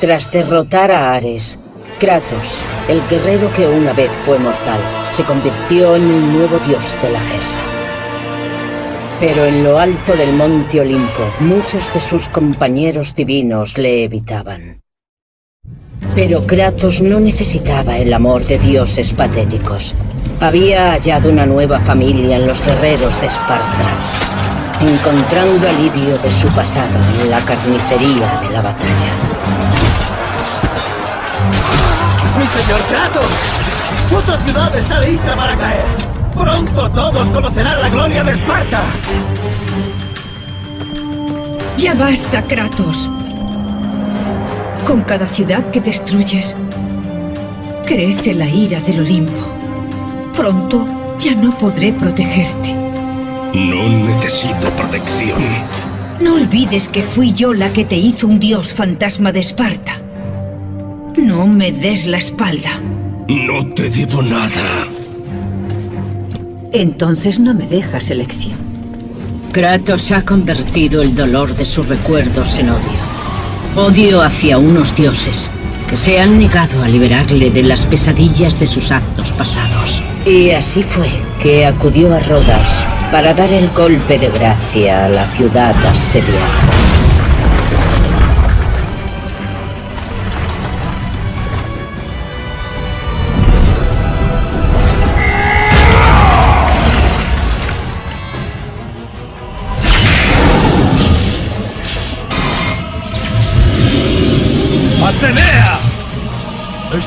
Tras derrotar a Ares, Kratos, el guerrero que una vez fue mortal, se convirtió en el nuevo dios de la guerra. Pero en lo alto del monte Olimpo, muchos de sus compañeros divinos le evitaban. Pero Kratos no necesitaba el amor de dioses patéticos. Había hallado una nueva familia en los guerreros de Esparta, encontrando alivio de su pasado en la carnicería de la batalla. ¡Mi señor Kratos! ¡Otra ciudad está lista para caer! ¡Pronto todos conocerán la gloria de Esparta! Ya basta, Kratos. Con cada ciudad que destruyes, crece la ira del Olimpo. Pronto ya no podré protegerte. No necesito protección. No olvides que fui yo la que te hizo un dios fantasma de Esparta. No me des la espalda. No te debo nada. Entonces no me dejas elección. Kratos ha convertido el dolor de sus recuerdos en odio. Odio hacia unos dioses se han negado a liberarle de las pesadillas de sus actos pasados. Y así fue que acudió a Rodas para dar el golpe de gracia a la ciudad asediada.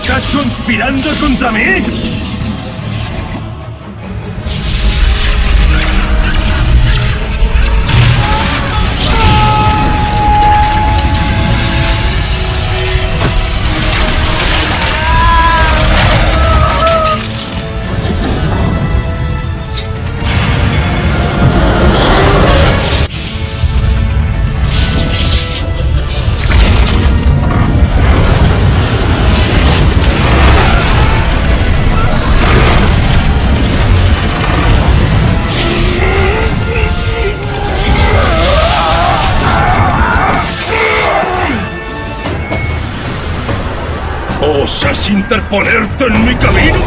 ¿Estás conspirando contra mí? ¿Osas interponerte en mi camino?